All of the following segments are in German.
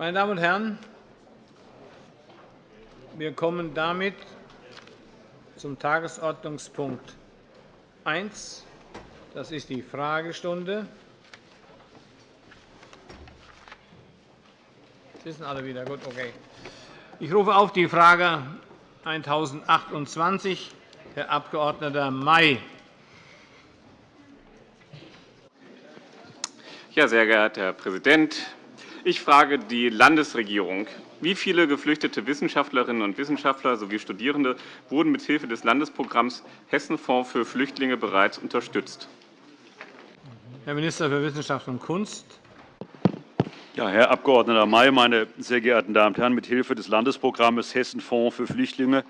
Meine Damen und Herren, wir kommen damit zum Tagesordnungspunkt 1. Das ist die Fragestunde. Wissen alle wieder? Gut, okay. Ich rufe auf die Frage 1028, Herr Abg. May. Ja, sehr geehrter Herr Präsident! Ich frage die Landesregierung. Wie viele geflüchtete Wissenschaftlerinnen und Wissenschaftler sowie Studierende wurden mithilfe des Landesprogramms Hessenfonds für Flüchtlinge bereits unterstützt? Herr Minister für Wissenschaft und Kunst. Ja, Herr Abg. May, meine sehr geehrten Damen und Herren! Mithilfe des Landesprogramms Hessenfonds für Flüchtlinge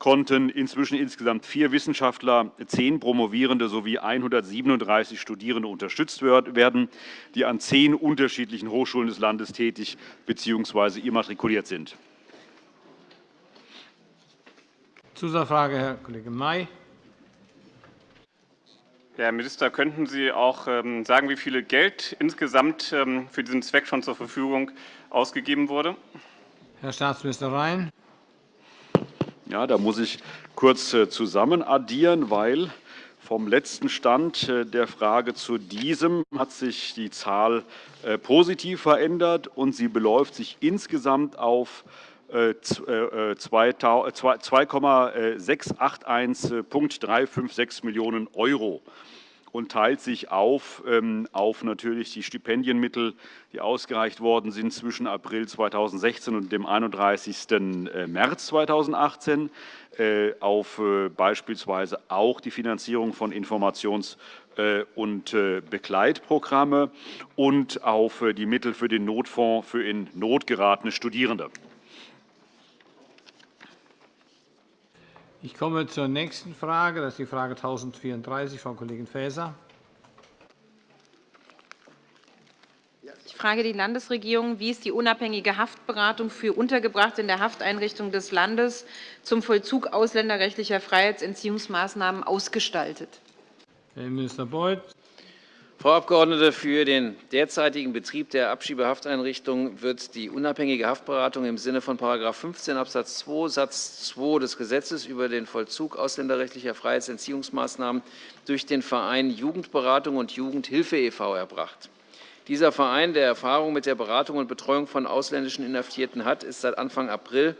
konnten inzwischen insgesamt vier Wissenschaftler, zehn Promovierende sowie 137 Studierende unterstützt werden, die an zehn unterschiedlichen Hochschulen des Landes tätig bzw. immatrikuliert sind. Zusatzfrage, Herr Kollege May. Herr Minister, könnten Sie auch ähm, sagen, wie viel Geld insgesamt ähm, für diesen Zweck schon zur Verfügung ausgegeben wurde? Herr Staatsminister Rhein. Ja, da muss ich kurz äh, zusammen addieren, weil vom letzten Stand äh, der Frage zu diesem hat sich die Zahl äh, positiv verändert, und sie beläuft sich insgesamt auf 2,681,356 Millionen € und teilt sich auf, ähm, auf natürlich die Stipendienmittel, die ausgereicht worden sind zwischen April 2016 und dem 31. Äh, März 2018, äh, auf äh, beispielsweise auch die Finanzierung von Informations- und Begleitprogramme und auf die Mittel für den Notfonds für in Not geratene Studierende. Ich komme zur nächsten Frage. Das ist die Frage 1034, Frau Kollegin Faeser. Ich frage die Landesregierung, wie ist die unabhängige Haftberatung für Untergebrachte in der Hafteinrichtung des Landes zum Vollzug ausländerrechtlicher Freiheitsentziehungsmaßnahmen ausgestaltet? Herr Minister Beuth. Frau Abgeordnete, für den derzeitigen Betrieb der Abschiebehafteinrichtung wird die unabhängige Haftberatung im Sinne von § 15 Abs. 2 Satz 2 des Gesetzes über den Vollzug ausländerrechtlicher Freiheitsentziehungsmaßnahmen durch den Verein Jugendberatung und Jugendhilfe e.V. erbracht. Dieser Verein, der Erfahrung mit der Beratung und Betreuung von ausländischen Inhaftierten hat, ist seit Anfang April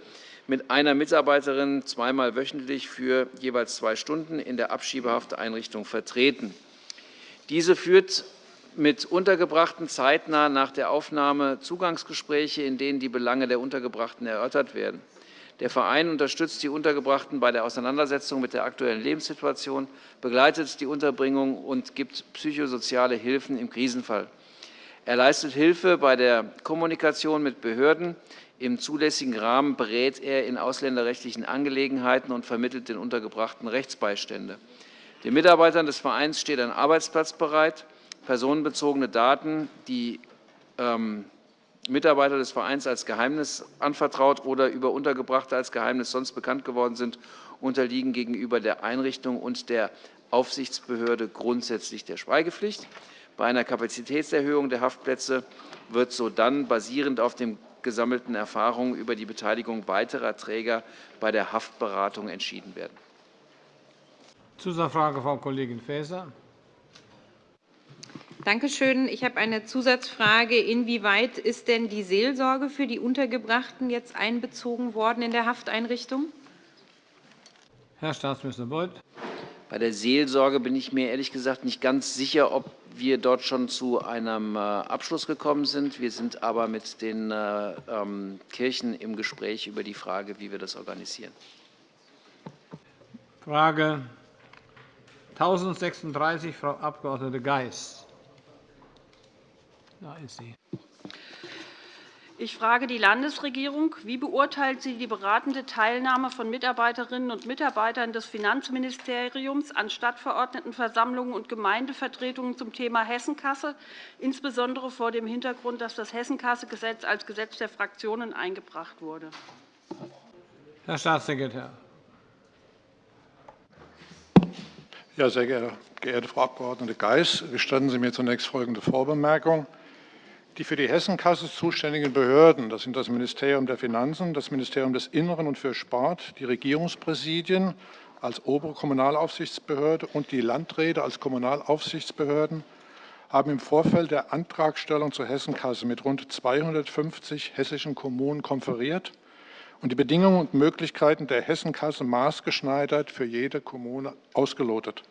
mit einer Mitarbeiterin zweimal wöchentlich für jeweils zwei Stunden in der Abschiebehafteinrichtung vertreten. Diese führt mit Untergebrachten zeitnah nach der Aufnahme Zugangsgespräche, in denen die Belange der Untergebrachten erörtert werden. Der Verein unterstützt die Untergebrachten bei der Auseinandersetzung mit der aktuellen Lebenssituation, begleitet die Unterbringung und gibt psychosoziale Hilfen im Krisenfall. Er leistet Hilfe bei der Kommunikation mit Behörden. Im zulässigen Rahmen berät er in ausländerrechtlichen Angelegenheiten und vermittelt den Untergebrachten Rechtsbeistände. Den Mitarbeitern des Vereins steht ein Arbeitsplatz bereit. Personenbezogene Daten, die ähm, Mitarbeiter des Vereins als Geheimnis anvertraut oder über Untergebrachte als Geheimnis sonst bekannt geworden sind, unterliegen gegenüber der Einrichtung und der Aufsichtsbehörde grundsätzlich der Schweigepflicht. Bei einer Kapazitätserhöhung der Haftplätze wird sodann basierend auf den gesammelten Erfahrungen über die Beteiligung weiterer Träger bei der Haftberatung entschieden werden. Zusatzfrage, Frau Kollegin Faeser. Danke schön. Ich habe eine Zusatzfrage. Inwieweit ist denn die Seelsorge für die Untergebrachten jetzt einbezogen worden in der Hafteinrichtung? Herr Staatsminister Beuth. Bei der Seelsorge bin ich mir ehrlich gesagt nicht ganz sicher, ob wir dort schon zu einem äh, Abschluss gekommen sind. Wir sind aber mit den äh, ähm, Kirchen im Gespräch über die Frage, wie wir das organisieren. Frage 1036, Frau Abg. Geis. Da ist sie. Ich frage die Landesregierung. Wie beurteilt sie die beratende Teilnahme von Mitarbeiterinnen und Mitarbeitern des Finanzministeriums an Stadtverordnetenversammlungen und Gemeindevertretungen zum Thema Hessenkasse, insbesondere vor dem Hintergrund, dass das Hessenkassegesetz als Gesetz der Fraktionen eingebracht wurde? Herr Staatssekretär. Ja, sehr geehrte Frau Abg. Geis, gestatten Sie mir zunächst folgende Vorbemerkung. Die für die Hessenkasse zuständigen Behörden, das sind das Ministerium der Finanzen, das Ministerium des Inneren und für Sport, die Regierungspräsidien als obere Kommunalaufsichtsbehörde und die Landräte als Kommunalaufsichtsbehörden, haben im Vorfeld der Antragstellung zur Hessenkasse mit rund 250 hessischen Kommunen konferiert und die Bedingungen und Möglichkeiten der Hessenkasse maßgeschneidert für jede Kommune ausgelotet.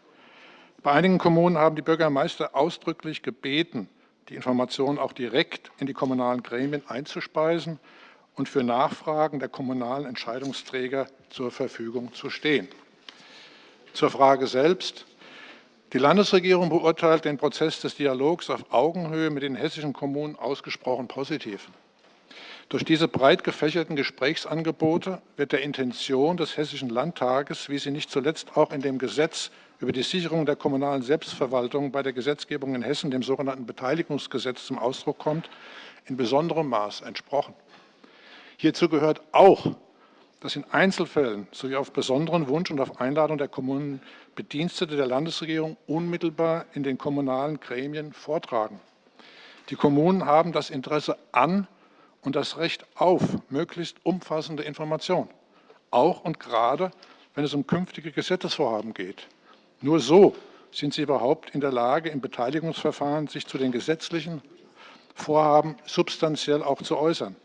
Bei einigen Kommunen haben die Bürgermeister ausdrücklich gebeten, die Informationen auch direkt in die kommunalen Gremien einzuspeisen und für Nachfragen der kommunalen Entscheidungsträger zur Verfügung zu stehen. Zur Frage selbst. Die Landesregierung beurteilt den Prozess des Dialogs auf Augenhöhe mit den hessischen Kommunen ausgesprochen positiv. Durch diese breit gefächerten Gesprächsangebote wird der Intention des Hessischen Landtages, wie sie nicht zuletzt auch in dem Gesetz über die Sicherung der kommunalen Selbstverwaltung bei der Gesetzgebung in Hessen, dem sogenannten Beteiligungsgesetz, zum Ausdruck kommt, in besonderem Maß entsprochen. Hierzu gehört auch, dass in Einzelfällen sowie auf besonderen Wunsch und auf Einladung der Kommunen Bedienstete der Landesregierung unmittelbar in den kommunalen Gremien vortragen. Die Kommunen haben das Interesse an und das Recht auf möglichst umfassende Information, auch und gerade, wenn es um künftige Gesetzesvorhaben geht. Nur so sind sie überhaupt in der Lage, im Beteiligungsverfahren sich zu den gesetzlichen Vorhaben substanziell auch zu äußern.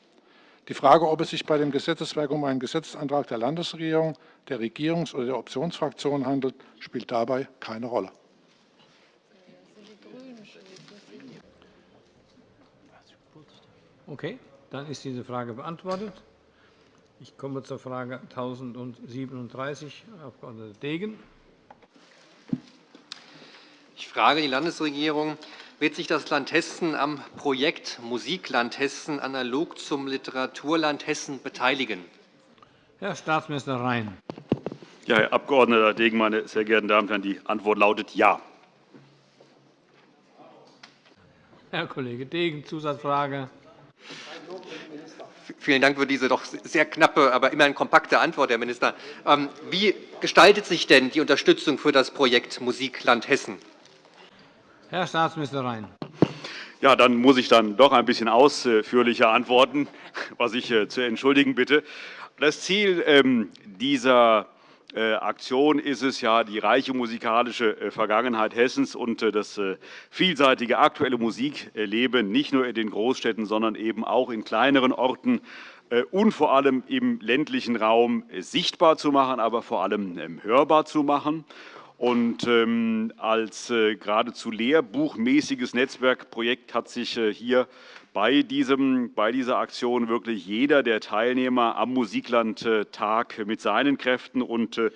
Die Frage, ob es sich bei dem Gesetzeswerk um einen Gesetzesantrag der Landesregierung, der Regierungs- oder der Optionsfraktion handelt, spielt dabei keine Rolle. Okay. Dann ist diese Frage beantwortet. Ich komme zur Frage 1037, Herr Abg. Degen. Ich frage die Landesregierung. Wird sich das Land Hessen am Projekt Musikland Hessen analog zum Literaturland Hessen beteiligen? Herr Staatsminister Rhein. Ja, Herr Abg. Degen, meine sehr geehrten Damen und Herren, die Antwort lautet Ja. Herr Kollege Degen, Zusatzfrage. Vielen Dank für diese doch sehr knappe, aber immerhin kompakte Antwort, Herr Minister. Ähm, wie gestaltet sich denn die Unterstützung für das Projekt Musikland Hessen? Herr Staatsminister Rhein. Ja, dann muss ich dann doch ein bisschen ausführlicher antworten, was ich äh, zu entschuldigen bitte. Das Ziel ähm, dieser Aktion ist es ja, die reiche musikalische äh, Vergangenheit Hessens und äh, das vielseitige aktuelle Musikleben nicht nur in den Großstädten, sondern eben auch in kleineren Orten und vor allem im ländlichen Raum sichtbar zu machen, aber vor allem ähm, hörbar zu machen. Und ähm, als geradezu lehrbuchmäßiges Netzwerkprojekt hat sich hier bei, diesem, bei dieser Aktion wirklich jeder der Teilnehmer am Musiklandtag mit seinen Kräften und äh,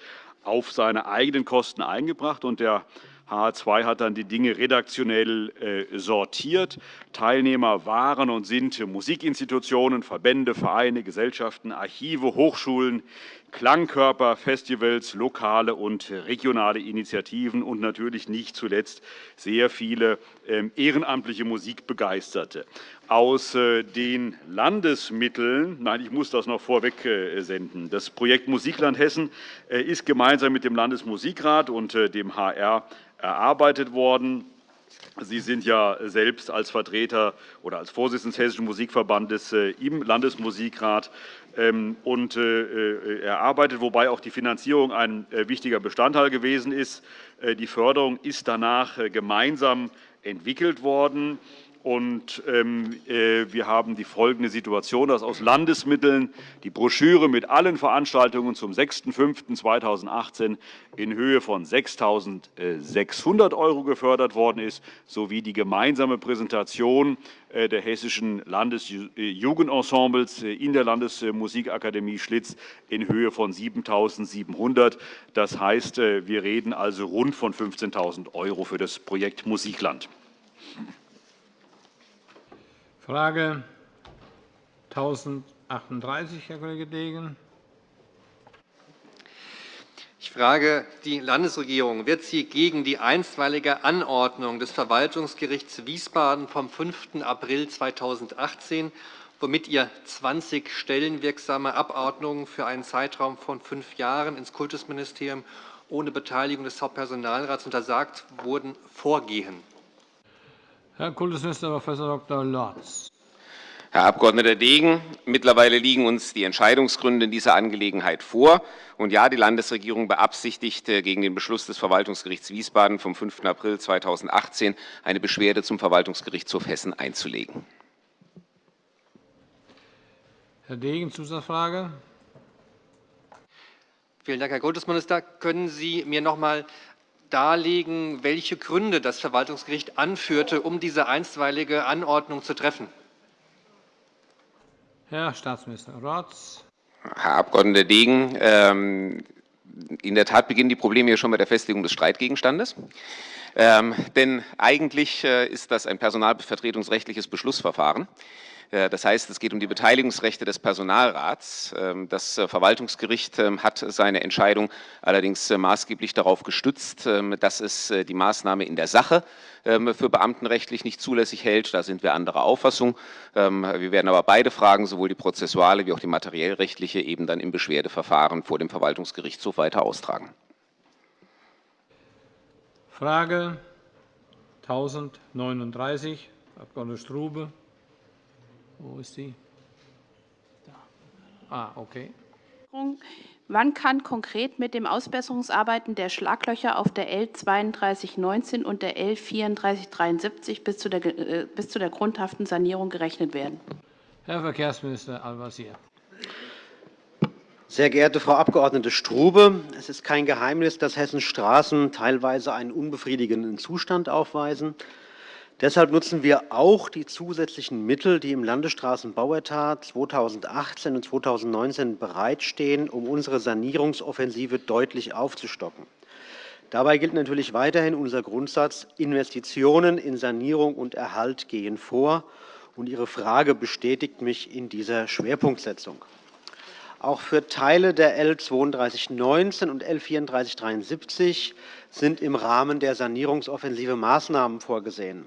auf seine eigenen Kosten eingebracht. Und der H2 hat dann die Dinge redaktionell äh, sortiert. Teilnehmer waren und sind Musikinstitutionen, Verbände, Vereine, Gesellschaften, Archive, Hochschulen, Klangkörper, Festivals, lokale und regionale Initiativen und natürlich nicht zuletzt sehr viele ähm, ehrenamtliche Musikbegeisterte. Aus äh, den Landesmitteln, nein, ich muss das noch vorweg äh, senden, das Projekt Musikland Hessen ist gemeinsam mit dem Landesmusikrat und dem HR erarbeitet worden. Sie sind ja selbst als Vertreter oder als Vorsitzender des Hessischen Musikverbandes äh, im Landesmusikrat ähm, und äh, äh, erarbeitet, wobei auch die Finanzierung ein wichtiger Bestandteil gewesen ist. Die Förderung ist danach gemeinsam entwickelt worden. Und ähm, äh, wir haben die folgende Situation, dass aus Landesmitteln die Broschüre mit allen Veranstaltungen zum 6.5.2018 in Höhe von 6.600 € gefördert worden ist, sowie die gemeinsame Präsentation äh, der hessischen Landesjugendensembles äh, in der Landesmusikakademie Schlitz in Höhe von 7.700 €. Das heißt, wir reden also rund von 15.000 € für das Projekt Musikland. Frage 1038, Herr Kollege Degen. Ich frage die Landesregierung. Wird sie gegen die einstweilige Anordnung des Verwaltungsgerichts Wiesbaden vom 5. April 2018, womit ihr 20 stellenwirksame Abordnungen für einen Zeitraum von fünf Jahren ins Kultusministerium ohne Beteiligung des Hauptpersonalrats untersagt wurden, vorgehen? Herr Kultusminister Prof. Dr. Lorz. Herr Abg. Degen, mittlerweile liegen uns die Entscheidungsgründe in dieser Angelegenheit vor. Und ja, die Landesregierung beabsichtigt, gegen den Beschluss des Verwaltungsgerichts Wiesbaden vom 5. April 2018 eine Beschwerde zum Verwaltungsgerichtshof Hessen einzulegen. Herr Degen, Zusatzfrage. Vielen Dank, Herr Kultusminister. Können Sie mir noch einmal darlegen, welche Gründe das Verwaltungsgericht anführte, um diese einstweilige Anordnung zu treffen? Herr Staatsminister Rotz. Herr Abg. Degen, ähm, in der Tat beginnen die Probleme hier schon bei der Festlegung des Streitgegenstandes. Ähm, denn eigentlich äh, ist das ein personalvertretungsrechtliches Beschlussverfahren. Äh, das heißt, es geht um die Beteiligungsrechte des Personalrats. Ähm, das äh, Verwaltungsgericht ähm, hat seine Entscheidung allerdings maßgeblich darauf gestützt, dass es die Maßnahme in der Sache für beamtenrechtlich nicht zulässig hält. Da sind wir anderer Auffassung. Wir werden aber beide Fragen, sowohl die prozessuale wie auch die materiellrechtliche, eben dann im Beschwerdeverfahren vor dem Verwaltungsgerichtshof weiter austragen. Frage 1039, Abg. Strube. Wo ist sie? Da. Ah, okay. Wann kann konkret mit den Ausbesserungsarbeiten der Schlaglöcher auf der L 3219 und der L 3473 bis zu der, äh, bis zu der grundhaften Sanierung gerechnet werden? Herr Verkehrsminister Al-Wazir. Sehr geehrte Frau Abg. Strube, es ist kein Geheimnis, dass Hessens Straßen teilweise einen unbefriedigenden Zustand aufweisen. Deshalb nutzen wir auch die zusätzlichen Mittel, die im Landesstraßenbauetat 2018 und 2019 bereitstehen, um unsere Sanierungsoffensive deutlich aufzustocken. Dabei gilt natürlich weiterhin unser Grundsatz, Investitionen in Sanierung und Erhalt gehen vor. Und Ihre Frage bestätigt mich in dieser Schwerpunktsetzung. Auch für Teile der L 3219 und L 3473 sind im Rahmen der Sanierungsoffensive Maßnahmen vorgesehen.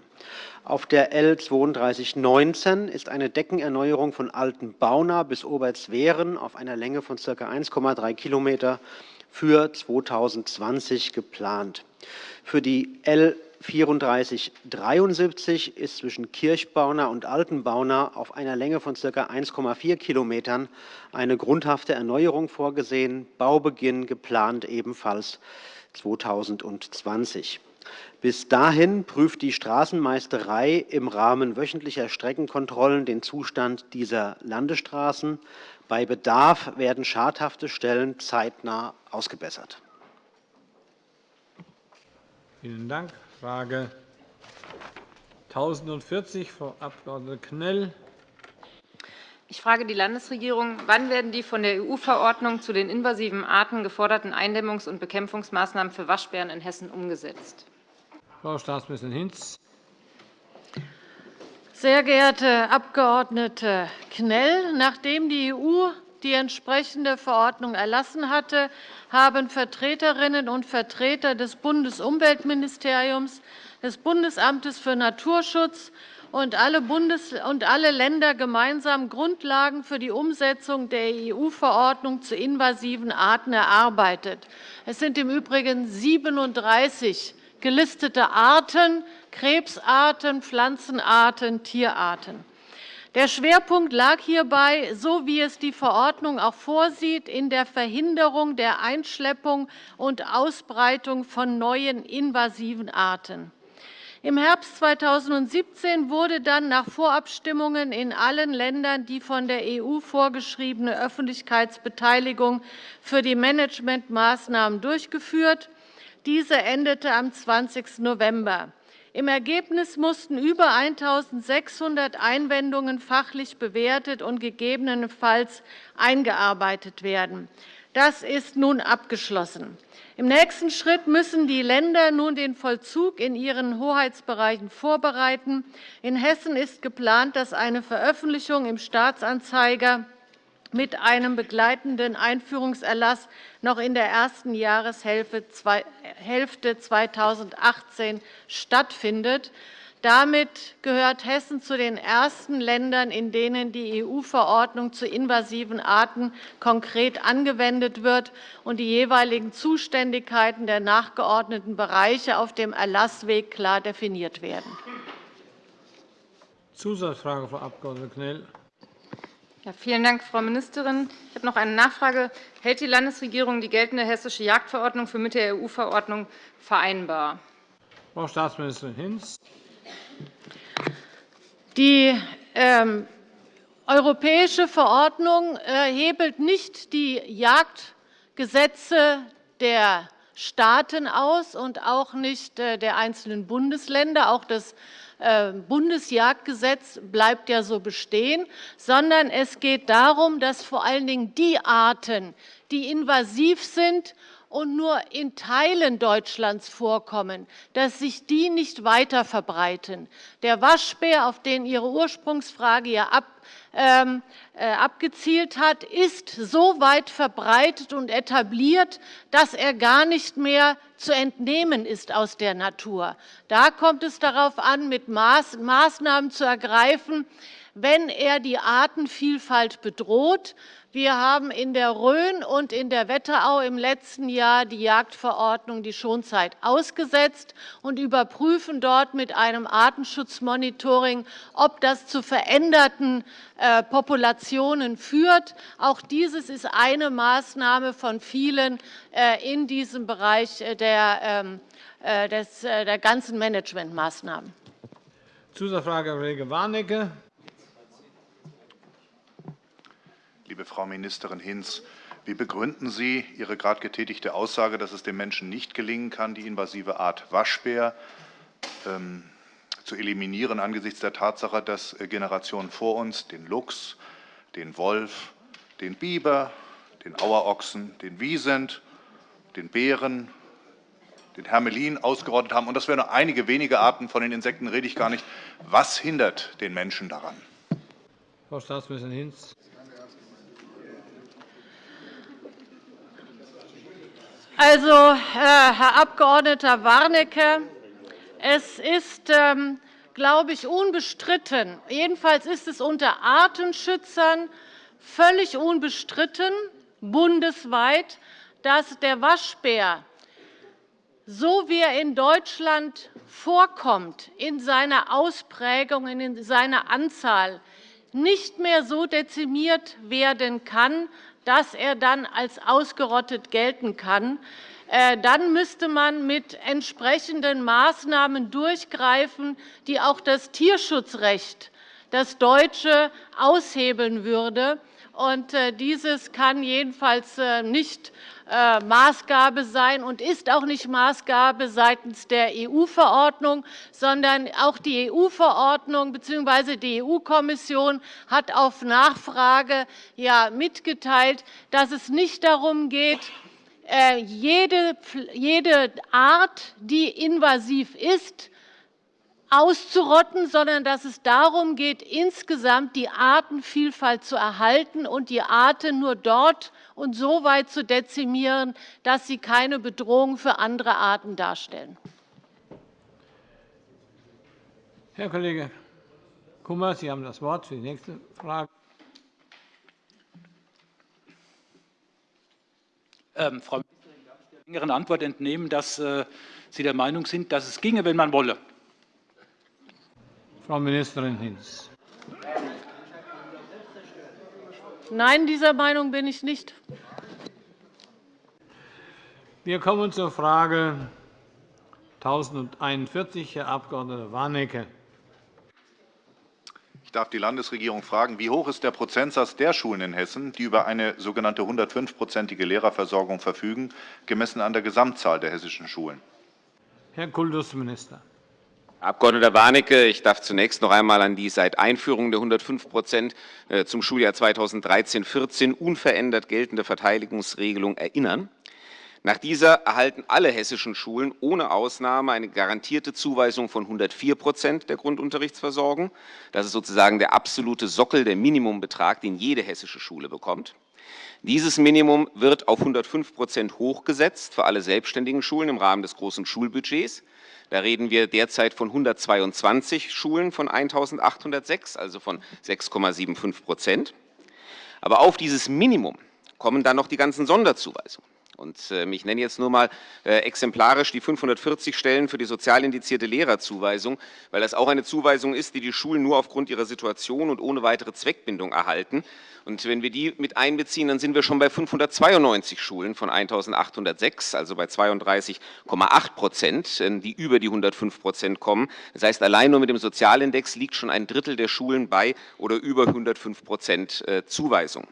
Auf der L 3219 ist eine Deckenerneuerung von Altenbauna bis Obertswehren auf einer Länge von ca. 1,3 km für 2020 geplant. Für die L 3473 ist zwischen Kirchbauna und Altenbauna auf einer Länge von ca. 1,4 Kilometern eine grundhafte Erneuerung vorgesehen. Baubeginn geplant ebenfalls 2020. Bis dahin prüft die Straßenmeisterei im Rahmen wöchentlicher Streckenkontrollen den Zustand dieser Landesstraßen. Bei Bedarf werden schadhafte Stellen zeitnah ausgebessert. Vielen Dank. Frage 1040, Frau Abg. Knell. Ich frage die Landesregierung, wann werden die von der EU-Verordnung zu den invasiven Arten geforderten Eindämmungs- und Bekämpfungsmaßnahmen für Waschbären in Hessen umgesetzt? Frau Staatsministerin Hinz. Sehr geehrte Abg. Knell, nachdem die EU die entsprechende Verordnung erlassen hatte, haben Vertreterinnen und Vertreter des Bundesumweltministeriums, des Bundesamtes für Naturschutz und alle, Länder gemeinsam Grundlagen für die Umsetzung der EU-Verordnung zu invasiven Arten erarbeitet. Es sind im Übrigen 37 gelistete Arten, Krebsarten, Pflanzenarten, Tierarten. Der Schwerpunkt lag hierbei, so wie es die Verordnung auch vorsieht, in der Verhinderung der Einschleppung und Ausbreitung von neuen invasiven Arten. Im Herbst 2017 wurde dann nach Vorabstimmungen in allen Ländern die von der EU vorgeschriebene Öffentlichkeitsbeteiligung für die Managementmaßnahmen durchgeführt. Diese endete am 20. November. Im Ergebnis mussten über 1.600 Einwendungen fachlich bewertet und gegebenenfalls eingearbeitet werden. Das ist nun abgeschlossen. Im nächsten Schritt müssen die Länder nun den Vollzug in ihren Hoheitsbereichen vorbereiten. In Hessen ist geplant, dass eine Veröffentlichung im Staatsanzeiger mit einem begleitenden Einführungserlass noch in der ersten Jahreshälfte 2018 stattfindet. Damit gehört Hessen zu den ersten Ländern, in denen die EU-Verordnung zu invasiven Arten konkret angewendet wird und die jeweiligen Zuständigkeiten der nachgeordneten Bereiche auf dem Erlassweg klar definiert werden. Zusatzfrage, Frau Abg. Knell. Ja, vielen Dank, Frau Ministerin. Ich habe noch eine Nachfrage. Hält die Landesregierung die geltende hessische Jagdverordnung für mit der EU-Verordnung vereinbar? Frau Staatsministerin Hinz. Die ähm, europäische Verordnung äh, hebelt nicht die Jagdgesetze der Staaten aus und auch nicht äh, der einzelnen Bundesländer. Auch das Bundesjagdgesetz bleibt ja so bestehen, sondern es geht darum, dass vor allen Dingen die Arten, die invasiv sind und nur in Teilen Deutschlands vorkommen, dass sich die nicht weiter verbreiten. Der Waschbär, auf den Ihre Ursprungsfrage ja ab, ähm, äh, abgezielt hat, ist so weit verbreitet und etabliert, dass er gar nicht mehr zu entnehmen ist aus der Natur. Da kommt es darauf an, mit Maß, Maßnahmen zu ergreifen, wenn er die Artenvielfalt bedroht. Wir haben in der Rhön und in der Wetterau im letzten Jahr die Jagdverordnung, die Schonzeit, ausgesetzt und überprüfen dort mit einem Artenschutzmonitoring, ob das zu veränderten äh, Populationen führt. Auch dieses ist eine Maßnahme von vielen äh, in diesem Bereich äh, der, ähm, der ganzen Managementmaßnahmen. Zusatzfrage, Kollege Warnecke. Liebe Frau Ministerin Hinz, wie begründen Sie Ihre gerade getätigte Aussage, dass es dem Menschen nicht gelingen kann, die invasive Art Waschbär ähm, zu eliminieren angesichts der Tatsache, dass äh, Generationen vor uns den Luchs, den Wolf, den Biber, den Auerochsen, den Wiesent, den Bären, den Hermelin ausgerottet haben. Und das wären nur einige wenige Arten, von den Insekten rede ich gar nicht. Was hindert den Menschen daran? Frau Staatsministerin Hinz. Also, Herr Abg. Warnecke, es ist, ähm, glaube ich, unbestritten, jedenfalls ist es unter Artenschützern völlig unbestritten, bundesweit, dass der Waschbär, so wie er in Deutschland vorkommt, in seiner Ausprägung, in seiner Anzahl, nicht mehr so dezimiert werden kann, dass er dann als ausgerottet gelten kann. Äh, dann müsste man mit entsprechenden Maßnahmen durchgreifen, die auch das Tierschutzrecht, das deutsche, aushebeln würde. Und äh, dieses kann jedenfalls äh, nicht Maßgabe sein und ist auch nicht Maßgabe seitens der EU-Verordnung, sondern auch die EU-Verordnung bzw. die EU-Kommission hat auf Nachfrage mitgeteilt, dass es nicht darum geht, jede Art, die invasiv ist, auszurotten, sondern dass es darum geht, insgesamt die Artenvielfalt zu erhalten und die Arten nur dort und so weit zu dezimieren, dass sie keine Bedrohung für andere Arten darstellen. Herr Kollege Kummer, Sie haben das Wort für die nächste Frage. Ähm, Frau Ministerin, darf ich der längeren Antwort entnehmen, dass äh, Sie der Meinung sind, dass es ginge, wenn man wolle? Frau Ministerin Hinz. Nein, dieser Meinung bin ich nicht. Wir kommen zur Frage 1041, Herr Abg. Warnecke. Ich darf die Landesregierung fragen, wie hoch ist der Prozentsatz der Schulen in Hessen, die über eine sogenannte 105-prozentige Lehrerversorgung verfügen, gemessen an der Gesamtzahl der hessischen Schulen? Herr Kultusminister. Herr Abg. Warnecke, ich darf zunächst noch einmal an die seit Einführung der 105% äh, zum Schuljahr 2013-14 unverändert geltende Verteidigungsregelung erinnern. Nach dieser erhalten alle hessischen Schulen ohne Ausnahme eine garantierte Zuweisung von 104% der Grundunterrichtsversorgung. Das ist sozusagen der absolute Sockel, der Minimumbetrag, den jede hessische Schule bekommt. Dieses Minimum wird auf 105% hochgesetzt für alle selbstständigen Schulen im Rahmen des großen Schulbudgets. Da reden wir derzeit von 122 Schulen von 1.806, also von 6,75% Aber auf dieses Minimum kommen dann noch die ganzen Sonderzuweisungen. Und ähm, ich nenne jetzt nur mal äh, exemplarisch die 540 Stellen für die sozial indizierte Lehrerzuweisung, weil das auch eine Zuweisung ist, die die Schulen nur aufgrund ihrer Situation und ohne weitere Zweckbindung erhalten. Und wenn wir die mit einbeziehen, dann sind wir schon bei 592 Schulen von 1.806, also bei 32,8 Prozent, äh, die über die 105 Prozent kommen. Das heißt, allein nur mit dem Sozialindex liegt schon ein Drittel der Schulen bei oder über 105 Prozent äh, Zuweisung.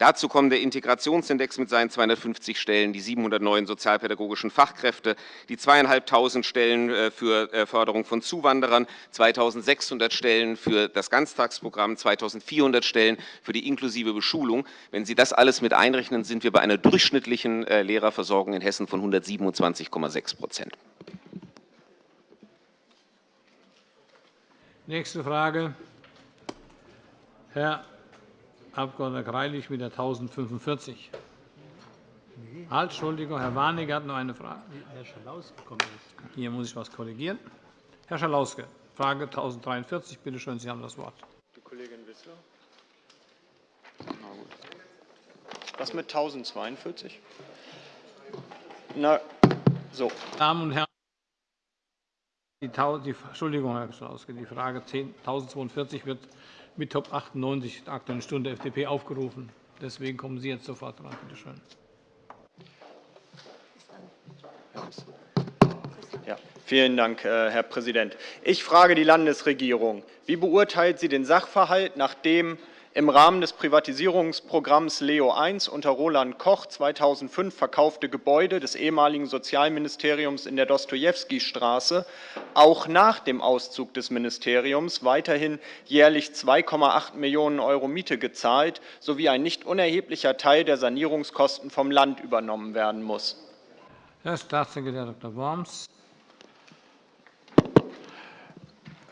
Dazu kommen der Integrationsindex mit seinen 250 Stellen, die 709 sozialpädagogischen Fachkräfte, die 2.500 Stellen äh, für äh, Förderung von Zuwanderern, 2.600 Stellen für das Ganztagsprogramm, 2.400 Stellen für die inklusive Beschulung. Wenn Sie das alles mit einrechnen, sind wir bei einer durchschnittlichen äh, Lehrerversorgung in Hessen von 127,6 Prozent. Nächste Frage. Herr Abg. Greilich mit der 1045. Halt, Entschuldigung, Herr Warnecke hat noch eine Frage. Herr Schalauske kommt nicht. Hier muss ich etwas korrigieren. Herr Schalauske, Frage 1043. Bitte schön, Sie haben das Wort. Die Kollegin Wissler. Was mit 1042? Na, so. Damen und Herren, die, die, Entschuldigung, Herr Schalauske, die Frage 1042 wird mit Top 98 der Aktuellen Stunde FDP aufgerufen. Deswegen kommen Sie jetzt sofort dran. Bitte schön. Ja, vielen Dank, äh, Herr Präsident. Ich frage die Landesregierung. Wie beurteilt sie den Sachverhalt, nachdem im Rahmen des Privatisierungsprogramms Leo I unter Roland Koch 2005 verkaufte Gebäude des ehemaligen Sozialministeriums in der Dostojewski-Straße auch nach dem Auszug des Ministeriums weiterhin jährlich 2,8 Millionen € Miete gezahlt sowie ein nicht unerheblicher Teil der Sanierungskosten vom Land übernommen werden muss. Herr Staatssekretär Dr. Worms.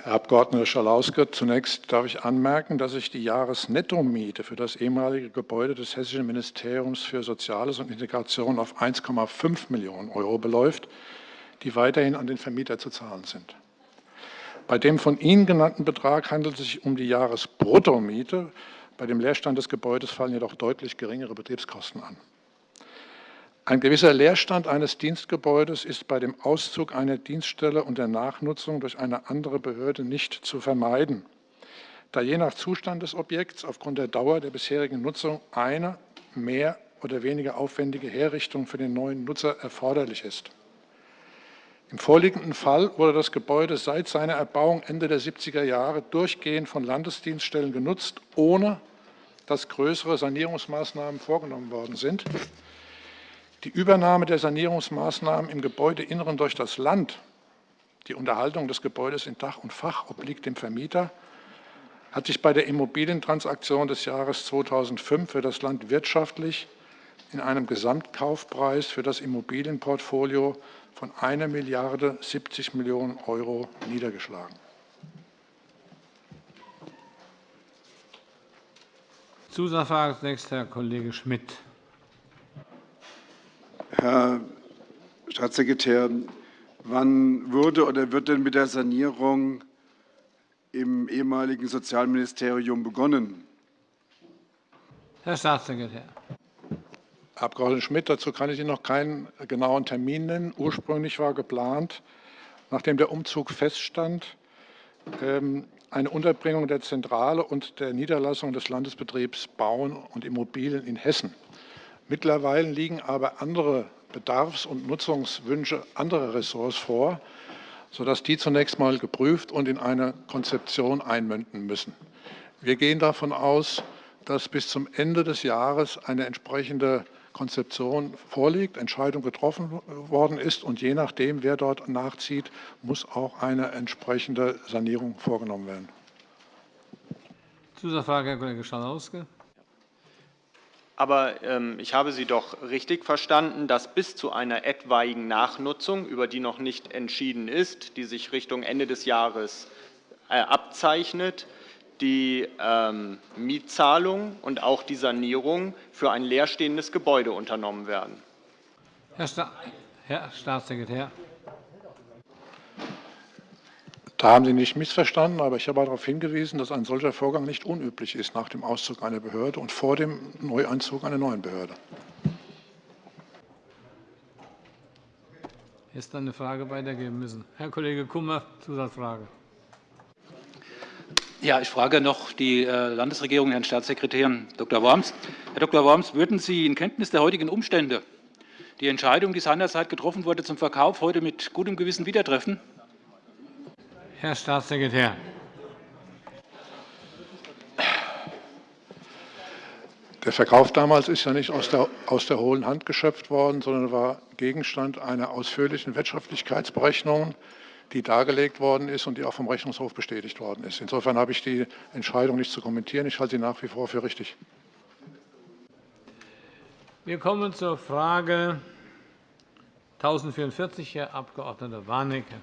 Herr Abg. Schalauske, zunächst darf ich anmerken, dass sich die Jahresnettomiete für das ehemalige Gebäude des Hessischen Ministeriums für Soziales und Integration auf 1,5 Millionen € beläuft, die weiterhin an den Vermieter zu zahlen sind. Bei dem von Ihnen genannten Betrag handelt es sich um die Jahresbruttomiete. Bei dem Leerstand des Gebäudes fallen jedoch deutlich geringere Betriebskosten an. Ein gewisser Leerstand eines Dienstgebäudes ist bei dem Auszug einer Dienststelle und der Nachnutzung durch eine andere Behörde nicht zu vermeiden, da je nach Zustand des Objekts aufgrund der Dauer der bisherigen Nutzung eine mehr oder weniger aufwendige Herrichtung für den neuen Nutzer erforderlich ist. Im vorliegenden Fall wurde das Gebäude seit seiner Erbauung Ende der 70er Jahre durchgehend von Landesdienststellen genutzt, ohne dass größere Sanierungsmaßnahmen vorgenommen worden sind. Die Übernahme der Sanierungsmaßnahmen im Gebäudeinneren durch das Land, die Unterhaltung des Gebäudes in Dach und Fach obliegt dem Vermieter, hat sich bei der Immobilientransaktion des Jahres 2005 für das Land wirtschaftlich in einem Gesamtkaufpreis für das Immobilienportfolio von 1 Milliarde 70 Millionen € niedergeschlagen. Zusatzfrage zunächst Herr Kollege Schmidt. Herr Staatssekretär, wann wurde oder wird denn mit der Sanierung im ehemaligen Sozialministerium begonnen? Herr Staatssekretär. Herr Abg. Schmidt, dazu kann ich Ihnen noch keinen genauen Termin nennen. Ursprünglich war geplant, nachdem der Umzug feststand, ähm, eine Unterbringung der Zentrale und der Niederlassung des Landesbetriebs Bauen und Immobilien in Hessen. Mittlerweile liegen aber andere Bedarfs- und Nutzungswünsche anderer Ressorts vor, sodass die zunächst einmal geprüft und in eine Konzeption einmünden müssen. Wir gehen davon aus, dass bis zum Ende des Jahres eine entsprechende Konzeption vorliegt, Entscheidung getroffen worden ist und je nachdem, wer dort nachzieht, muss auch eine entsprechende Sanierung vorgenommen werden. Zusatzfrage, Herr Kollege Schalauske. Aber ähm, ich habe Sie doch richtig verstanden, dass bis zu einer etwaigen Nachnutzung, über die noch nicht entschieden ist, die sich Richtung Ende des Jahres äh, abzeichnet, die ähm, Mietzahlung und auch die Sanierung für ein leerstehendes Gebäude unternommen werden. Herr, Sta Herr Staatssekretär. Da haben Sie nicht missverstanden, aber ich habe darauf hingewiesen, dass ein solcher Vorgang nicht unüblich ist nach dem Auszug einer Behörde und vor dem Neueinzug einer neuen Behörde. Hätte dann eine Frage weitergeben müssen. Herr Kollege Kummer, Zusatzfrage. Ja, ich frage noch die äh, Landesregierung, Herrn Staatssekretär Dr. Worms. Herr Dr. Worms, würden Sie in Kenntnis der heutigen Umstände die Entscheidung, die seinerzeit getroffen wurde, zum Verkauf heute mit gutem Gewissen wieder treffen? Herr Staatssekretär. Der Verkauf damals ist ja nicht aus der, aus der hohlen Hand geschöpft worden, sondern war Gegenstand einer ausführlichen Wirtschaftlichkeitsberechnung, die dargelegt worden ist und die auch vom Rechnungshof bestätigt worden ist. Insofern habe ich die Entscheidung nicht zu kommentieren. Ich halte sie nach wie vor für richtig. Wir kommen zur Frage 1044, Herr Abg. Warnecke.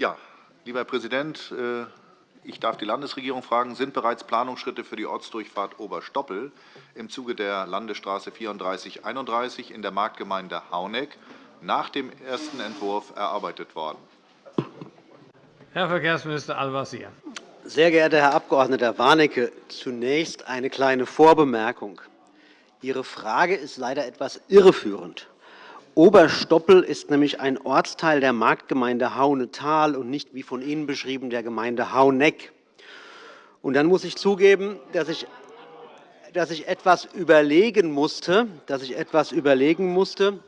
Ja, lieber Herr Präsident, äh, ich darf die Landesregierung fragen, sind bereits Planungsschritte für die Ortsdurchfahrt Oberstoppel im Zuge der Landesstraße 3431 in der Marktgemeinde Hauneck nach dem ersten Entwurf erarbeitet worden? Herr Verkehrsminister Al-Wazir. Sehr geehrter Herr Abg. Warnecke, zunächst eine kleine Vorbemerkung. Ihre Frage ist leider etwas irreführend. Oberstoppel ist nämlich ein Ortsteil der Marktgemeinde Haunetal und nicht, wie von Ihnen beschrieben, der Gemeinde Hauneck. Und dann muss ich zugeben, dass ich, dass ich etwas überlegen musste, dass ich etwas überlegen musste,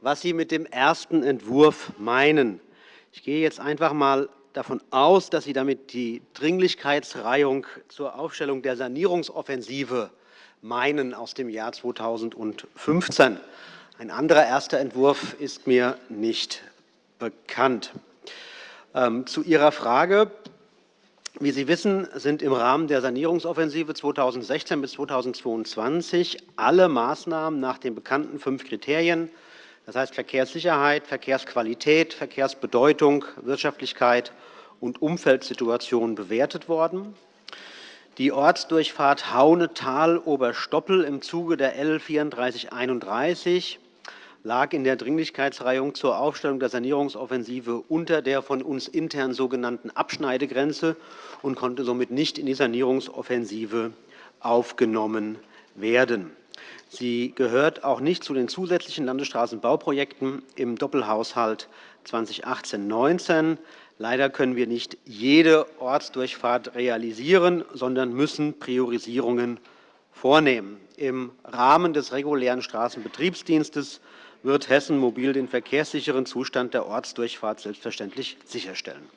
was Sie mit dem ersten Entwurf meinen. Ich gehe jetzt einfach einmal davon aus, dass Sie damit die Dringlichkeitsreihung zur Aufstellung der Sanierungsoffensive meinen aus dem Jahr 2015. Ein anderer erster Entwurf ist mir nicht bekannt. Ähm, zu Ihrer Frage. Wie Sie wissen, sind im Rahmen der Sanierungsoffensive 2016 bis 2022 alle Maßnahmen nach den bekannten fünf Kriterien, das heißt Verkehrssicherheit, Verkehrsqualität, Verkehrsbedeutung, Wirtschaftlichkeit und Umfeldsituation bewertet worden. Die Ortsdurchfahrt Haunetal-Oberstoppel im Zuge der L 3431 lag in der Dringlichkeitsreihung zur Aufstellung der Sanierungsoffensive unter der von uns intern sogenannten Abschneidegrenze und konnte somit nicht in die Sanierungsoffensive aufgenommen werden. Sie gehört auch nicht zu den zusätzlichen Landesstraßenbauprojekten im Doppelhaushalt 2018-19. Leider können wir nicht jede Ortsdurchfahrt realisieren, sondern müssen Priorisierungen vornehmen. Im Rahmen des regulären Straßenbetriebsdienstes wird Hessen Mobil den verkehrssicheren Zustand der Ortsdurchfahrt selbstverständlich sicherstellen.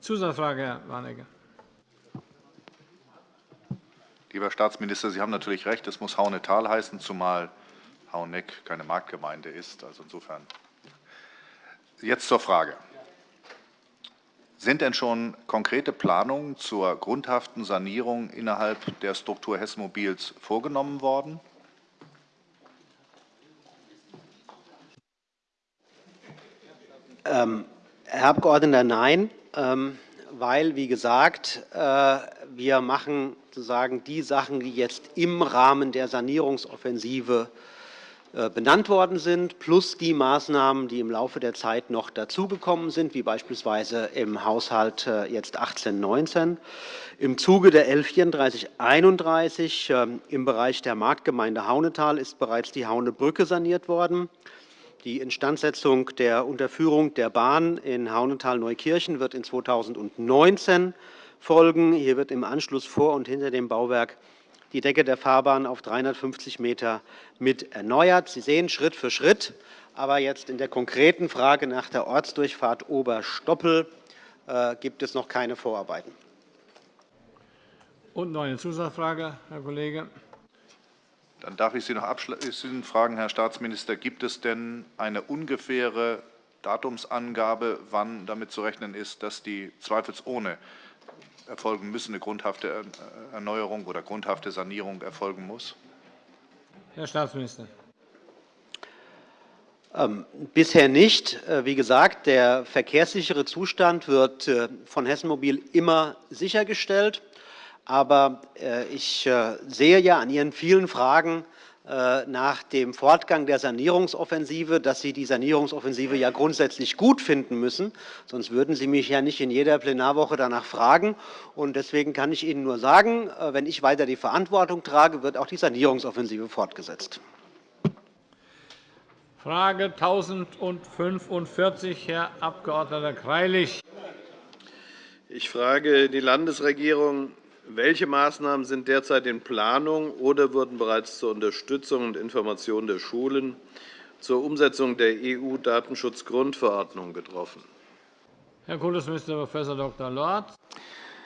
Zusatzfrage, Herr Warnecke. Lieber Staatsminister, Sie haben natürlich recht, es muss Haunetal heißen, zumal Hauneck keine Marktgemeinde ist. Also insofern. Jetzt zur Frage. Sind denn schon konkrete Planungen zur grundhaften Sanierung innerhalb der Struktur Hessen Mobils vorgenommen worden? Ähm, Herr Abgeordneter, nein, ähm, weil, wie gesagt, äh, wir machen sozusagen die Sachen, die jetzt im Rahmen der Sanierungsoffensive äh, benannt worden sind, plus die Maßnahmen, die im Laufe der Zeit noch dazugekommen sind, wie beispielsweise im Haushalt äh, jetzt 18-19. Im Zuge der L 3431 ähm, im Bereich der Marktgemeinde Haunetal ist bereits die Haunebrücke saniert worden. Die Instandsetzung der Unterführung der Bahn in Haunetal-Neukirchen wird in 2019 folgen. Hier wird im Anschluss vor und hinter dem Bauwerk die Decke der Fahrbahn auf 350 m mit erneuert. Sie sehen Schritt für Schritt. Aber jetzt in der konkreten Frage nach der Ortsdurchfahrt Oberstoppel äh, gibt es noch keine Vorarbeiten. Und noch eine Zusatzfrage, Herr Kollege. Dann darf ich Sie noch abschließend fragen, Herr Staatsminister, gibt es denn eine ungefähre Datumsangabe, wann damit zu rechnen ist, dass die zweifelsohne erfolgen müssen, eine grundhafte Erneuerung oder grundhafte Sanierung erfolgen muss? Herr Staatsminister. Ähm, bisher nicht. Äh, wie gesagt, der verkehrssichere Zustand wird äh, von Hessen Mobil immer sichergestellt. Aber äh, ich sehe ja an Ihren vielen Fragen, äh, nach dem Fortgang der Sanierungsoffensive, dass Sie die Sanierungsoffensive ja grundsätzlich gut finden müssen. Sonst würden Sie mich ja nicht in jeder Plenarwoche danach fragen. Und deswegen kann ich Ihnen nur sagen, äh, wenn ich weiter die Verantwortung trage, wird auch die Sanierungsoffensive fortgesetzt. Frage 1045, Herr Abg. Greilich. Ich frage die Landesregierung, welche Maßnahmen sind derzeit in Planung oder wurden bereits zur Unterstützung und Information der Schulen zur Umsetzung der EU-Datenschutzgrundverordnung getroffen? Herr Kultusminister Prof. Dr. Lorz.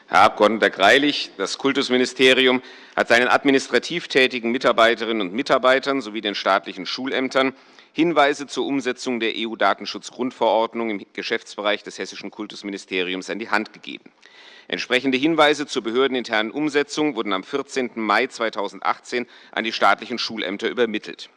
Herr Abg. Greilich, das Kultusministerium hat seinen administrativ tätigen Mitarbeiterinnen und Mitarbeitern sowie den staatlichen Schulämtern Hinweise zur Umsetzung der EU-Datenschutzgrundverordnung im Geschäftsbereich des Hessischen Kultusministeriums an die Hand gegeben. Entsprechende Hinweise zur behördeninternen Umsetzung wurden am 14. Mai 2018 an die staatlichen Schulämter übermittelt.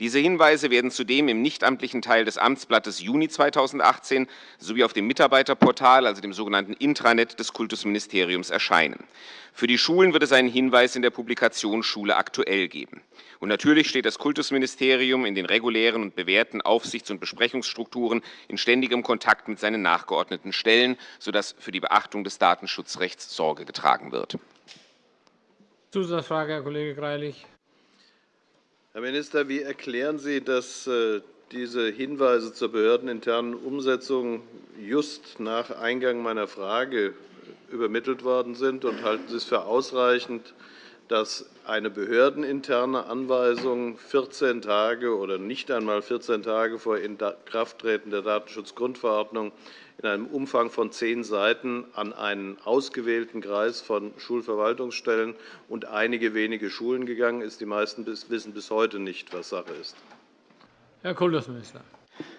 Diese Hinweise werden zudem im nichtamtlichen Teil des Amtsblattes Juni 2018 sowie auf dem Mitarbeiterportal, also dem sogenannten Intranet des Kultusministeriums, erscheinen. Für die Schulen wird es einen Hinweis in der Publikation Schule aktuell geben. Und natürlich steht das Kultusministerium in den regulären und bewährten Aufsichts- und Besprechungsstrukturen in ständigem Kontakt mit seinen nachgeordneten Stellen, sodass für die Beachtung des Datenschutzrechts Sorge getragen wird. Zusatzfrage, Herr Kollege Greilich. Herr Minister, wie erklären Sie, dass äh, diese Hinweise zur behördeninternen Umsetzung just nach Eingang meiner Frage übermittelt worden sind? Und halten Sie es für ausreichend, dass eine behördeninterne Anweisung 14 Tage oder nicht einmal 14 Tage vor Inkrafttreten der Datenschutzgrundverordnung in einem Umfang von zehn Seiten an einen ausgewählten Kreis von Schulverwaltungsstellen und einige wenige Schulen gegangen ist. Die meisten wissen bis heute nicht, was Sache ist. Herr Kultusminister.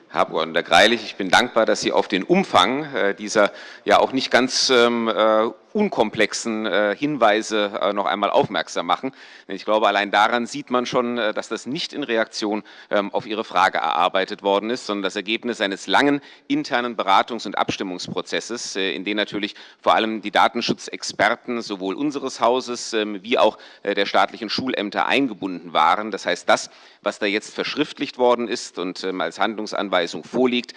Herr Abg. Greilich, ich bin dankbar, dass Sie auf den Umfang äh, dieser ja auch nicht ganz ähm, äh, unkomplexen äh, Hinweise äh, noch einmal aufmerksam machen. Ich glaube, allein daran sieht man schon, äh, dass das nicht in Reaktion ähm, auf Ihre Frage erarbeitet worden ist, sondern das Ergebnis eines langen internen Beratungs- und Abstimmungsprozesses, in den natürlich vor allem die Datenschutzexperten sowohl unseres Hauses ähm, wie auch der staatlichen Schulämter eingebunden waren. Das heißt, das, was da jetzt verschriftlicht worden ist und ähm, als Handlungsanweisung vorliegt,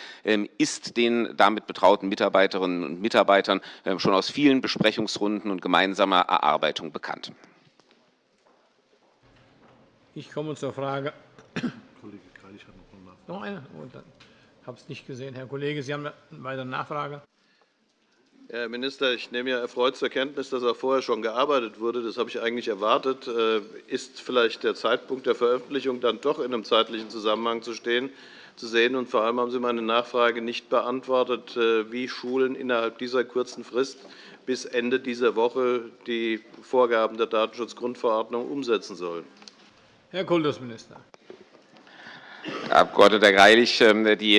ist den damit betrauten Mitarbeiterinnen und Mitarbeitern schon aus vielen Besprechungen Besprechungsrunden und gemeinsamer Erarbeitung bekannt. Ich komme zur Frage. Kollege Greilich hat noch eine Nachfrage. Noch eine? Oh, ich habe es nicht gesehen. Herr Kollege, Sie haben eine weitere Nachfrage. Herr Minister, ich nehme ja erfreut zur Kenntnis, dass auch vorher schon gearbeitet wurde. Das habe ich eigentlich erwartet. Äh, ist vielleicht der Zeitpunkt der Veröffentlichung dann doch in einem zeitlichen Zusammenhang zu stehen? zu sehen. Und vor allem haben Sie meine Nachfrage nicht beantwortet, äh, wie Schulen innerhalb dieser kurzen Frist bis Ende dieser Woche die Vorgaben der Datenschutzgrundverordnung umsetzen sollen. Herr Kultusminister. Herr Abg. Greilich, ähm, die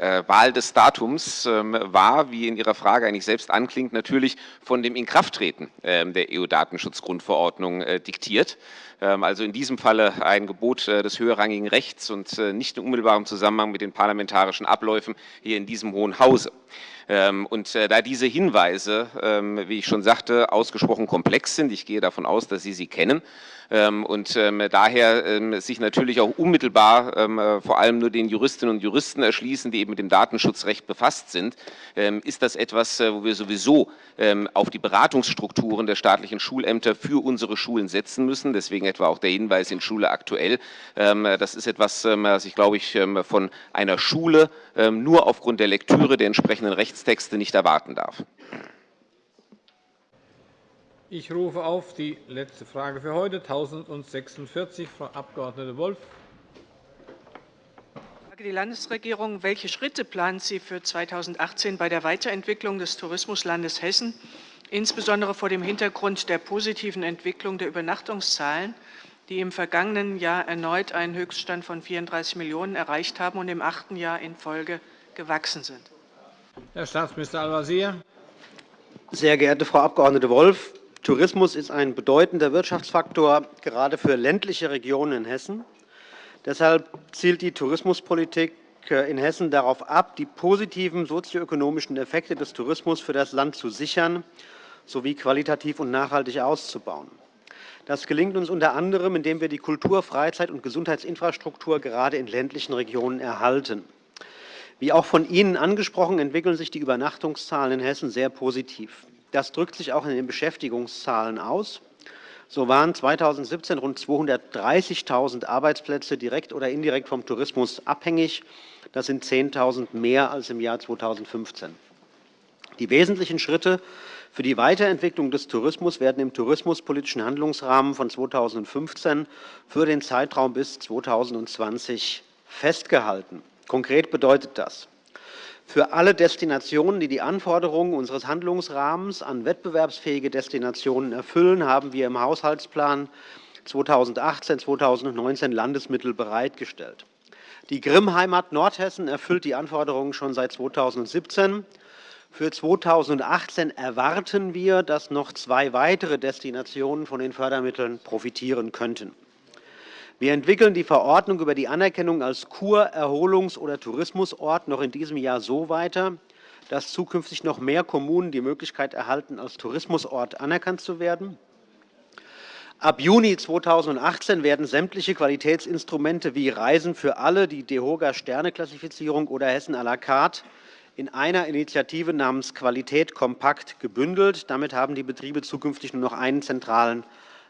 äh, äh, Wahl des Datums ähm, war, wie in Ihrer Frage eigentlich selbst anklingt, natürlich von dem Inkrafttreten ähm, der EU-Datenschutzgrundverordnung äh, diktiert. Also in diesem Falle ein Gebot des höherrangigen Rechts und nicht in unmittelbarem Zusammenhang mit den parlamentarischen Abläufen hier in diesem Hohen Hause. Und da diese Hinweise, wie ich schon sagte, ausgesprochen komplex sind, ich gehe davon aus, dass Sie sie kennen, ähm, und ähm, daher ähm, sich natürlich auch unmittelbar äh, vor allem nur den Juristinnen und Juristen erschließen, die eben mit dem Datenschutzrecht befasst sind, ist das etwas, äh, wo wir sowieso auf die Beratungsstrukturen der staatlichen Schulämter für unsere Schulen setzen müssen. Deswegen etwa auch der Hinweis in Schule aktuell. Das ist etwas, was ich, glaube ich, von einer Schule nur aufgrund der Lektüre der entsprechenden Rechtstexte nicht erwarten darf. Ich rufe auf die letzte Frage für heute, 1046, Frau Abg. Wolff. Frage die Landesregierung. Welche Schritte plant sie für 2018 bei der Weiterentwicklung des Tourismuslandes Hessen, insbesondere vor dem Hintergrund der positiven Entwicklung der Übernachtungszahlen, die im vergangenen Jahr erneut einen Höchststand von 34 Millionen € erreicht haben und im achten Jahr in Folge gewachsen sind? Herr Staatsminister Al-Wazir. Sehr geehrte Frau Abg. Wolff, Tourismus ist ein bedeutender Wirtschaftsfaktor, gerade für ländliche Regionen in Hessen. Deshalb zielt die Tourismuspolitik in Hessen darauf ab, die positiven sozioökonomischen Effekte des Tourismus für das Land zu sichern sowie qualitativ und nachhaltig auszubauen. Das gelingt uns unter anderem, indem wir die Kultur-, Freizeit- und Gesundheitsinfrastruktur gerade in ländlichen Regionen erhalten. Wie auch von Ihnen angesprochen, entwickeln sich die Übernachtungszahlen in Hessen sehr positiv. Das drückt sich auch in den Beschäftigungszahlen aus. So waren 2017 rund 230.000 Arbeitsplätze direkt oder indirekt vom Tourismus abhängig. Das sind 10.000 mehr als im Jahr 2015. Die wesentlichen Schritte für die Weiterentwicklung des Tourismus werden im tourismuspolitischen Handlungsrahmen von 2015 für den Zeitraum bis 2020 festgehalten. Konkret bedeutet das, für alle Destinationen, die die Anforderungen unseres Handlungsrahmens an wettbewerbsfähige Destinationen erfüllen, haben wir im Haushaltsplan 2018-2019 Landesmittel bereitgestellt. Die Grimm-Heimat Nordhessen erfüllt die Anforderungen schon seit 2017. Für 2018 erwarten wir, dass noch zwei weitere Destinationen von den Fördermitteln profitieren könnten. Wir entwickeln die Verordnung über die Anerkennung als Kur-, Erholungs- oder Tourismusort noch in diesem Jahr so weiter, dass zukünftig noch mehr Kommunen die Möglichkeit erhalten, als Tourismusort anerkannt zu werden. Ab Juni 2018 werden sämtliche Qualitätsinstrumente wie Reisen für alle, die DEHOGA-Sterneklassifizierung oder Hessen à la carte in einer Initiative namens Qualität kompakt gebündelt. Damit haben die Betriebe zukünftig nur noch einen zentralen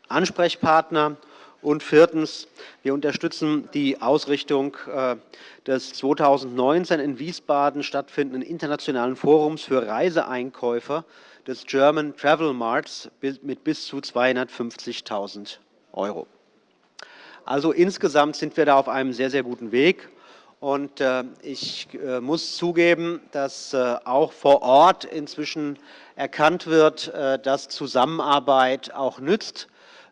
Ansprechpartner. Und viertens. Wir unterstützen die Ausrichtung äh, des 2019 in Wiesbaden stattfindenden Internationalen Forums für Reiseeinkäufer des German Travel Marts mit bis zu 250.000 €. Also insgesamt sind wir da auf einem sehr, sehr guten Weg. Und äh, ich äh, muss zugeben, dass auch vor Ort inzwischen erkannt wird, dass Zusammenarbeit auch nützt.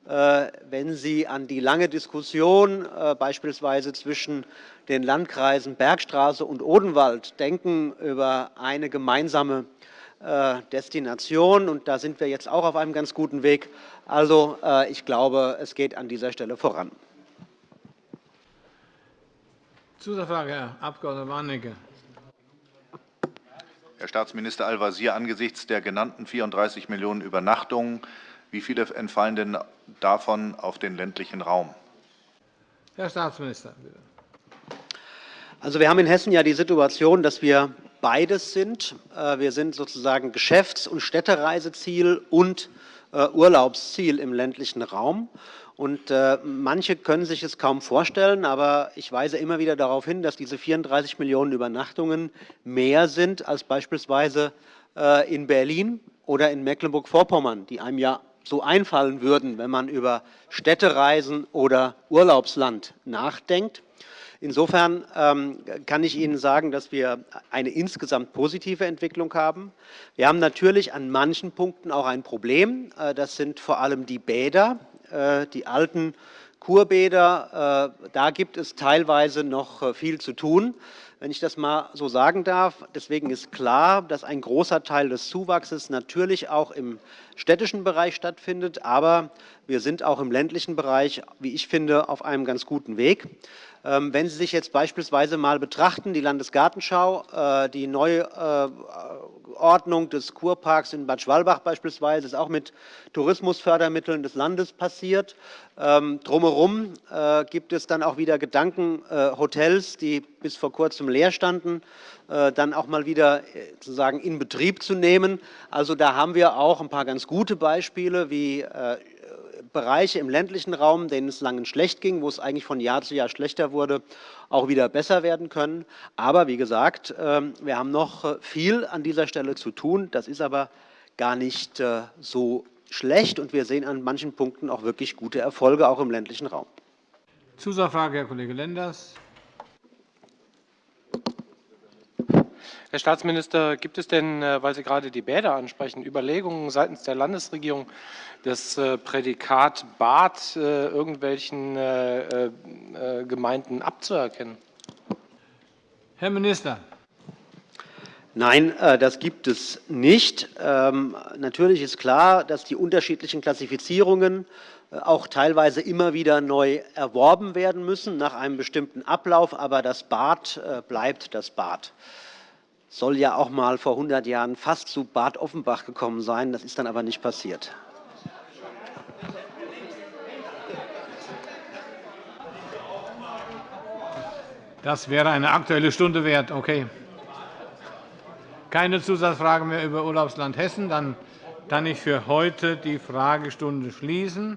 Wenn Sie an die lange Diskussion beispielsweise zwischen den Landkreisen Bergstraße und Odenwald denken über eine gemeinsame Destination, und da sind wir jetzt auch auf einem ganz guten Weg. Also, ich glaube, es geht an dieser Stelle voran. Zusatzfrage, Herr Abg. Warnecke. Herr Staatsminister Al-Wazir, angesichts der genannten 34 Millionen Übernachtungen, wie viele entfallen denn davon auf den ländlichen Raum? Herr Staatsminister, bitte. Also, wir haben in Hessen ja die Situation, dass wir beides sind. Äh, wir sind sozusagen Geschäfts- und Städtereiseziel und äh, Urlaubsziel im ländlichen Raum. Und äh, manche können sich es kaum vorstellen, aber ich weise immer wieder darauf hin, dass diese 34 Millionen Übernachtungen mehr sind als beispielsweise äh, in Berlin oder in Mecklenburg-Vorpommern, die einem ja so einfallen würden, wenn man über Städtereisen oder Urlaubsland nachdenkt. Insofern ähm, kann ich Ihnen sagen, dass wir eine insgesamt positive Entwicklung haben. Wir haben natürlich an manchen Punkten auch ein Problem. Äh, das sind vor allem die Bäder. Äh, die alten Kurbäder, äh, da gibt es teilweise noch äh, viel zu tun, wenn ich das mal so sagen darf. Deswegen ist klar, dass ein großer Teil des Zuwachses natürlich auch im städtischen Bereich stattfindet. Aber wir sind auch im ländlichen Bereich, wie ich finde, auf einem ganz guten Weg. Ähm, wenn Sie sich jetzt beispielsweise mal betrachten, die Landesgartenschau, äh, die Neuordnung des Kurparks in Bad Schwalbach beispielsweise, ist auch mit Tourismusfördermitteln des Landes passiert. Ähm, drumherum äh, gibt es dann auch wieder Gedanken, äh, Hotels, die bis vor kurzem leer standen, dann auch mal wieder sozusagen in Betrieb zu nehmen. Also da haben wir auch ein paar ganz gute Beispiele, wie Bereiche im ländlichen Raum, denen es lange schlecht ging, wo es eigentlich von Jahr zu Jahr schlechter wurde, auch wieder besser werden können. Aber wie gesagt, ähm, wir haben noch äh, viel an dieser Stelle zu tun. Das ist aber gar nicht äh, so schlecht, und wir sehen an manchen Punkten auch wirklich gute Erfolge, auch im ländlichen Raum. Zusatzfrage, Herr Kollege Lenders. Herr Staatsminister, gibt es denn, äh, weil Sie gerade die Bäder ansprechen, Überlegungen seitens der Landesregierung, das äh, Prädikat Bad äh, irgendwelchen Gemeinden abzuerkennen? Herr Minister. Nein, das gibt es nicht. Ähm, natürlich ist klar, dass die unterschiedlichen Klassifizierungen auch teilweise immer wieder neu erworben werden müssen nach einem bestimmten Ablauf. Aber das Bad bleibt das Bad soll ja auch mal vor 100 Jahren fast zu Bad Offenbach gekommen sein. Das ist dann aber nicht passiert. Das wäre eine Aktuelle Stunde wert. Okay. Keine Zusatzfragen mehr über Urlaubsland Hessen. Dann kann ich für heute die Fragestunde schließen.